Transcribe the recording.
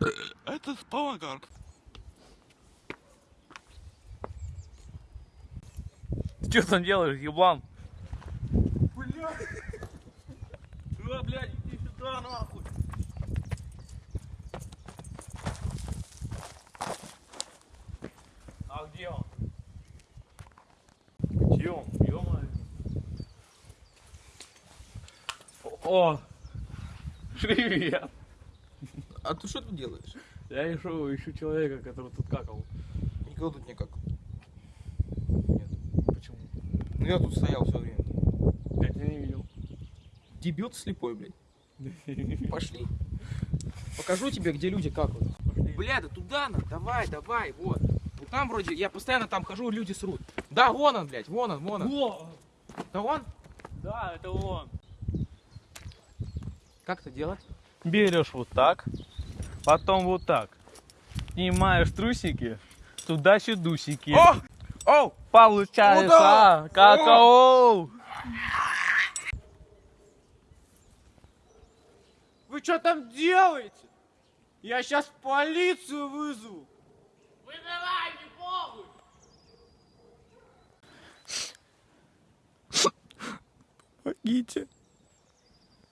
Это спалагар. Ты что там делаешь, еблан? Блядь. А, блядь, иди сюда, нахуй. А где он? Где он? Ё-моё. О! Привет! А ты что тут делаешь? Я ищу, ищу человека, который тут какал. Никого тут не как. Нет. Почему? Ну я тут стоял все время. Я тебя не видел. Дебют слепой, блядь. Пошли. Покажу тебе, где люди какают. Бля, да туда надо, давай, давай, вот. Вот там вроде, я постоянно там хожу, люди срут. Да, вон он, блядь, вон он, вон он. О! Да он? Да, это он. Как это делать? Берешь вот так, потом вот так. Снимаешь трусики. О! Оу! Получается, О, да! а, какао! Вы что там делаете? Я сейчас полицию вызову. Вызывай, не похуй. Помогите.